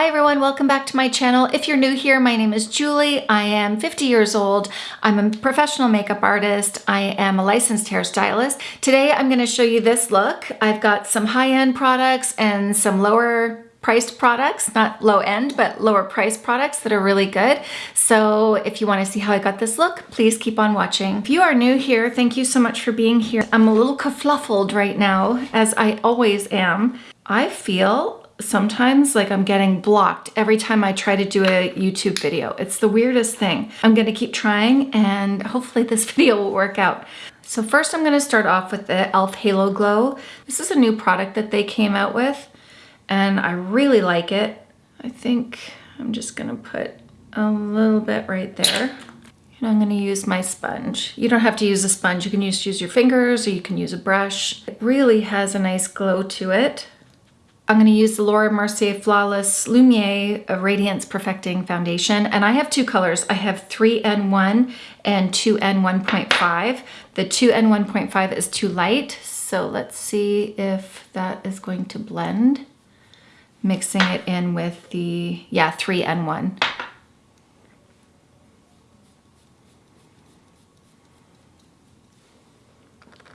Hi everyone, welcome back to my channel. If you're new here, my name is Julie. I am 50 years old. I'm a professional makeup artist. I am a licensed hairstylist. Today I'm gonna show you this look. I've got some high-end products and some lower priced products, not low end, but lower priced products that are really good. So if you wanna see how I got this look, please keep on watching. If you are new here, thank you so much for being here. I'm a little kerfluffled right now, as I always am. I feel sometimes like I'm getting blocked every time I try to do a YouTube video. It's the weirdest thing. I'm gonna keep trying and hopefully this video will work out. So first I'm gonna start off with the e.l.f. Halo Glow. This is a new product that they came out with and I really like it. I think I'm just gonna put a little bit right there. And I'm gonna use my sponge. You don't have to use a sponge. You can just use your fingers or you can use a brush. It really has a nice glow to it. I'm going to use the Laura Mercier Flawless Lumiere Radiance Perfecting Foundation. And I have two colors. I have 3N1 and 2N1.5. The 2N1.5 is too light. So let's see if that is going to blend. Mixing it in with the, yeah, 3N1.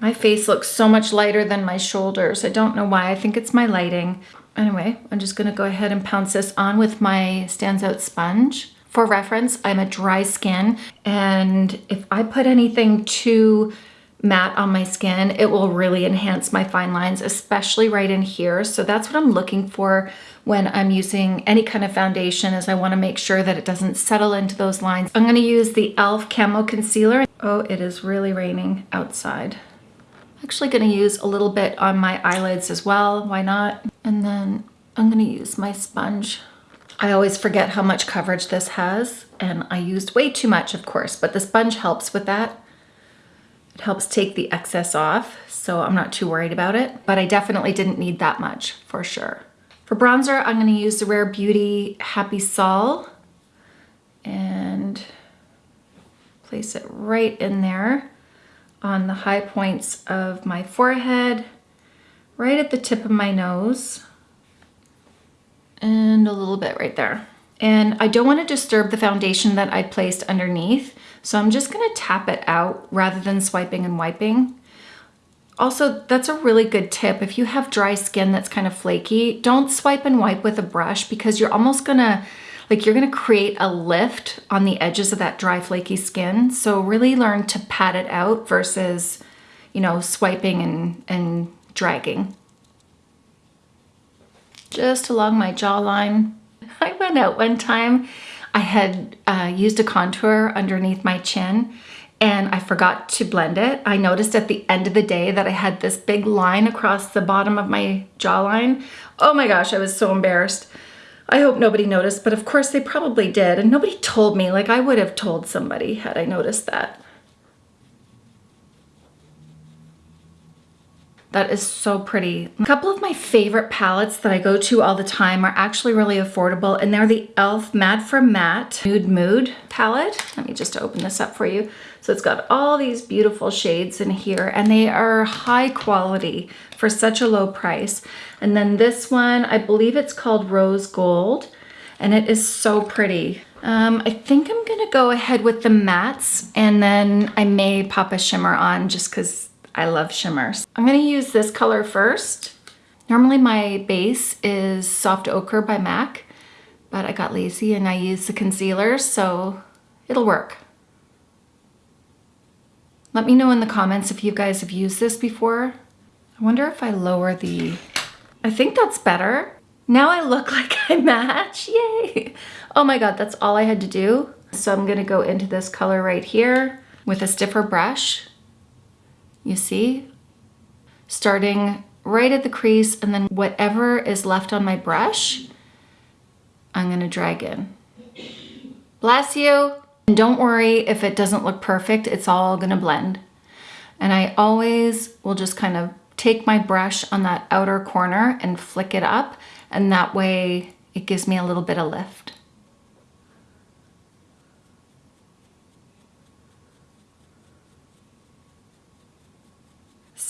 My face looks so much lighter than my shoulders. I don't know why. I think it's my lighting. Anyway, I'm just going to go ahead and pounce this on with my Stands Out sponge. For reference, I'm a dry skin, and if I put anything too matte on my skin, it will really enhance my fine lines, especially right in here. So that's what I'm looking for when I'm using any kind of foundation is I want to make sure that it doesn't settle into those lines. I'm going to use the e.l.f. Camo Concealer. Oh, it is really raining outside actually gonna use a little bit on my eyelids as well, why not? And then I'm gonna use my sponge. I always forget how much coverage this has and I used way too much of course, but the sponge helps with that. It helps take the excess off, so I'm not too worried about it, but I definitely didn't need that much for sure. For bronzer, I'm gonna use the Rare Beauty Happy Sol and place it right in there on the high points of my forehead, right at the tip of my nose, and a little bit right there. And I don't want to disturb the foundation that I placed underneath, so I'm just going to tap it out rather than swiping and wiping. Also, that's a really good tip. If you have dry skin that's kind of flaky, don't swipe and wipe with a brush because you're almost going to like you're gonna create a lift on the edges of that dry flaky skin. So really learn to pat it out versus, you know, swiping and, and dragging. Just along my jawline. I went out one time, I had uh, used a contour underneath my chin and I forgot to blend it. I noticed at the end of the day that I had this big line across the bottom of my jawline. Oh my gosh, I was so embarrassed. I hope nobody noticed, but of course they probably did. And nobody told me, like I would have told somebody had I noticed that. That is so pretty. A couple of my favorite palettes that I go to all the time are actually really affordable and they're the e.l.f. Mad for Matte Nude Mood palette. Let me just open this up for you. So it's got all these beautiful shades in here and they are high quality for such a low price. And then this one, I believe it's called Rose Gold and it is so pretty. Um, I think I'm gonna go ahead with the mattes and then I may pop a shimmer on just cause I love shimmers. I'm gonna use this color first. Normally my base is Soft Ochre by MAC, but I got lazy and I used the concealer, so it'll work. Let me know in the comments if you guys have used this before. I wonder if I lower the, I think that's better. Now I look like I match, yay. Oh my God, that's all I had to do. So I'm gonna go into this color right here with a stiffer brush you see? Starting right at the crease and then whatever is left on my brush, I'm gonna drag in. Bless you. And don't worry if it doesn't look perfect, it's all gonna blend. And I always will just kind of take my brush on that outer corner and flick it up and that way it gives me a little bit of lift.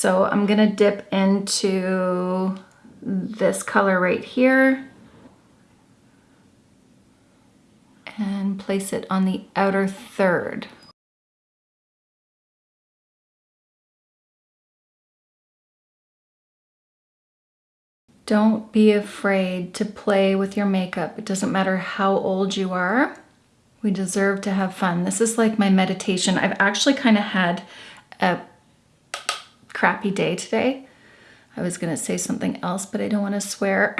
So I'm gonna dip into this color right here. and place it on the outer third. Don't be afraid to play with your makeup. It doesn't matter how old you are. We deserve to have fun. This is like my meditation. I've actually kind of had a crappy day today. I was going to say something else, but I don't want to swear.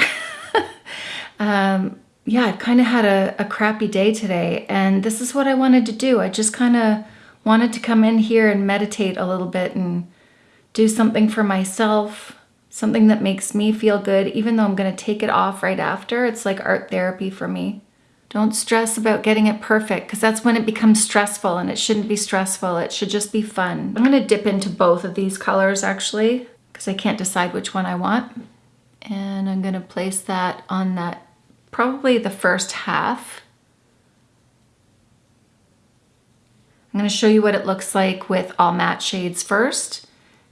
um, yeah, I kind of had a, a crappy day today, and this is what I wanted to do. I just kind of wanted to come in here and meditate a little bit and do something for myself, something that makes me feel good, even though I'm going to take it off right after. It's like art therapy for me. Don't stress about getting it perfect because that's when it becomes stressful and it shouldn't be stressful. It should just be fun. I'm going to dip into both of these colors actually because I can't decide which one I want. And I'm going to place that on that probably the first half. I'm going to show you what it looks like with all matte shades first,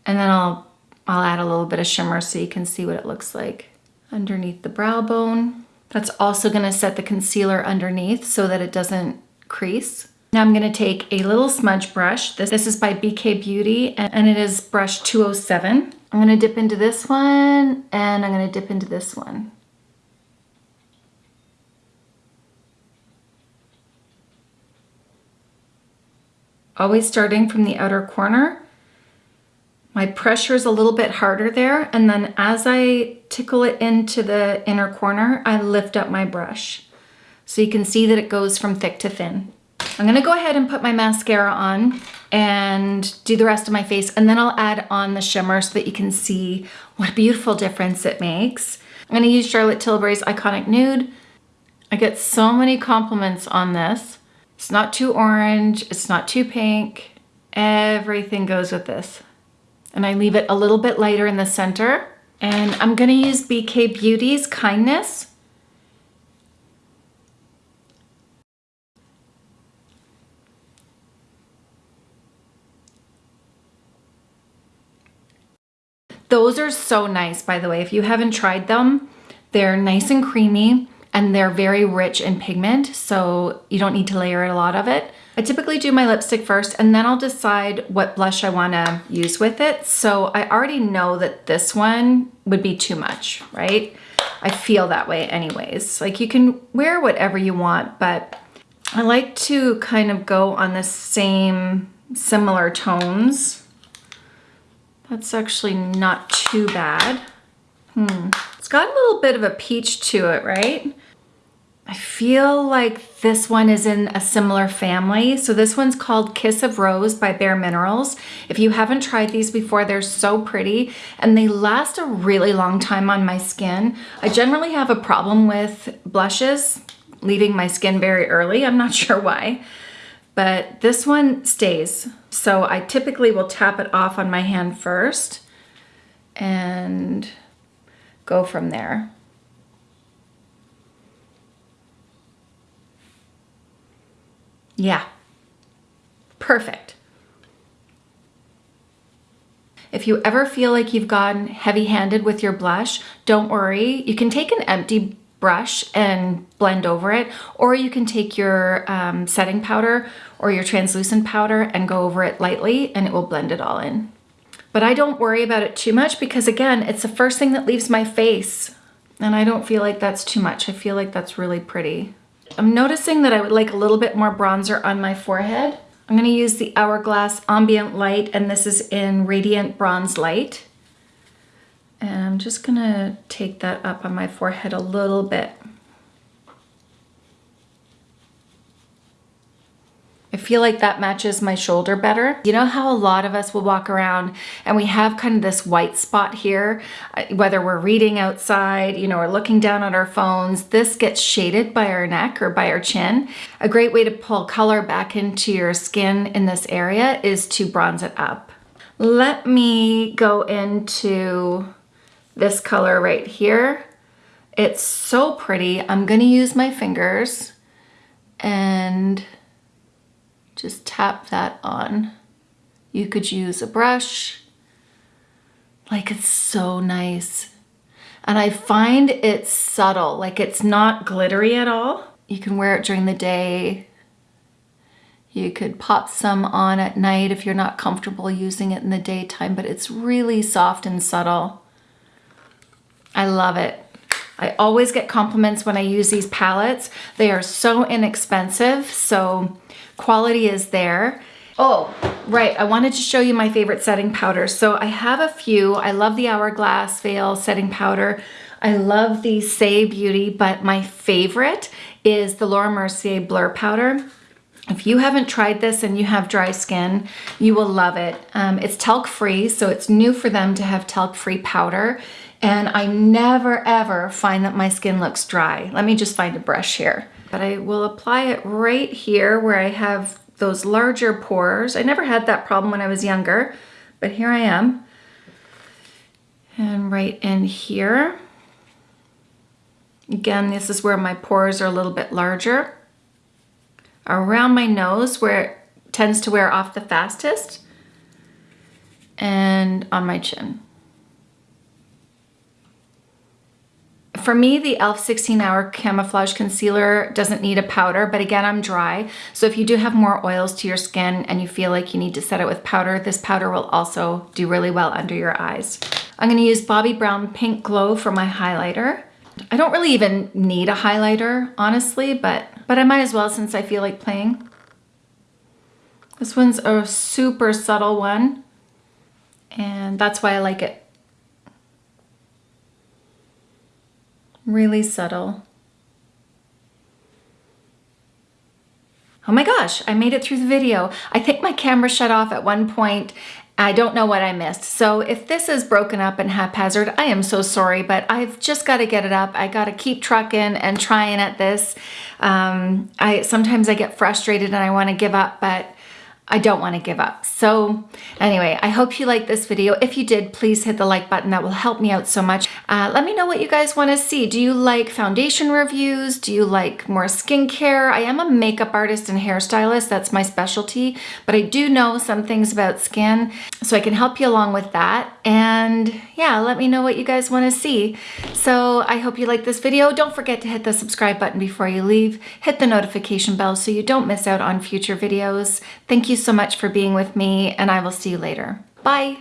and then I'll, I'll add a little bit of shimmer so you can see what it looks like underneath the brow bone. That's also going to set the concealer underneath so that it doesn't crease. Now I'm going to take a little smudge brush. This, this is by BK Beauty and it is brush 207. I'm going to dip into this one and I'm going to dip into this one. always starting from the outer corner. My pressure is a little bit harder there. And then as I tickle it into the inner corner, I lift up my brush. So you can see that it goes from thick to thin. I'm gonna go ahead and put my mascara on and do the rest of my face. And then I'll add on the shimmer so that you can see what a beautiful difference it makes. I'm gonna use Charlotte Tilbury's Iconic Nude. I get so many compliments on this. It's not too orange, it's not too pink. Everything goes with this. And I leave it a little bit lighter in the center. And I'm gonna use BK Beauty's Kindness. Those are so nice, by the way. If you haven't tried them, they're nice and creamy and they're very rich in pigment, so you don't need to layer a lot of it. I typically do my lipstick first and then I'll decide what blush I wanna use with it. So I already know that this one would be too much, right? I feel that way anyways. Like you can wear whatever you want, but I like to kind of go on the same similar tones. That's actually not too bad. Hmm. It's got a little bit of a peach to it, right? I feel like this one is in a similar family. So this one's called Kiss of Rose by Bare Minerals. If you haven't tried these before, they're so pretty and they last a really long time on my skin. I generally have a problem with blushes leaving my skin very early. I'm not sure why, but this one stays. So I typically will tap it off on my hand first and go from there. Yeah, perfect. If you ever feel like you've gotten heavy-handed with your blush, don't worry. You can take an empty brush and blend over it, or you can take your um, setting powder or your translucent powder and go over it lightly and it will blend it all in. But I don't worry about it too much because again, it's the first thing that leaves my face and I don't feel like that's too much. I feel like that's really pretty. I'm noticing that I would like a little bit more bronzer on my forehead. I'm gonna use the Hourglass Ambient Light and this is in Radiant Bronze Light. And I'm just gonna take that up on my forehead a little bit. I feel like that matches my shoulder better. You know how a lot of us will walk around and we have kind of this white spot here, uh, whether we're reading outside, you know, or looking down at our phones, this gets shaded by our neck or by our chin. A great way to pull color back into your skin in this area is to bronze it up. Let me go into this color right here. It's so pretty. I'm gonna use my fingers and just tap that on. You could use a brush. Like it's so nice. And I find it's subtle, like it's not glittery at all. You can wear it during the day You could pop some on at night if you're not comfortable using it in the daytime, but it's really soft and subtle. I love it. I always get compliments when I use these palettes. They are so inexpensive, so quality is there. Oh, right, I wanted to show you my favorite setting powders. So I have a few. I love the Hourglass Veil setting powder. I love the Saie Beauty, but my favorite is the Laura Mercier Blur Powder. If you haven't tried this and you have dry skin, you will love it. Um, it's talc free, so it's new for them to have talc free powder. And I never ever find that my skin looks dry. Let me just find a brush here. But I will apply it right here where I have those larger pores. I never had that problem when I was younger, but here I am. And right in here. Again, this is where my pores are a little bit larger. Around my nose where it tends to wear off the fastest. And on my chin. For me, the e.l.f. 16 Hour Camouflage Concealer doesn't need a powder, but again, I'm dry. So if you do have more oils to your skin and you feel like you need to set it with powder, this powder will also do really well under your eyes. I'm gonna use Bobbi Brown Pink Glow for my highlighter. I don't really even need a highlighter, honestly, but, but I might as well since I feel like playing. This one's a super subtle one, and that's why I like it. really subtle. Oh my gosh, I made it through the video. I think my camera shut off at one point. I don't know what I missed. So if this is broken up and haphazard, I am so sorry, but I've just got to get it up. I got to keep trucking and trying at this. Um, I Sometimes I get frustrated and I want to give up, but I don't want to give up. So anyway, I hope you liked this video. If you did, please hit the like button. That will help me out so much. Uh, let me know what you guys want to see. Do you like foundation reviews? Do you like more skincare? I am a makeup artist and hairstylist. That's my specialty, but I do know some things about skin, so I can help you along with that. And yeah, let me know what you guys want to see. So I hope you like this video. Don't forget to hit the subscribe button before you leave. Hit the notification bell so you don't miss out on future videos. You so much for being with me and I will see you later. Bye.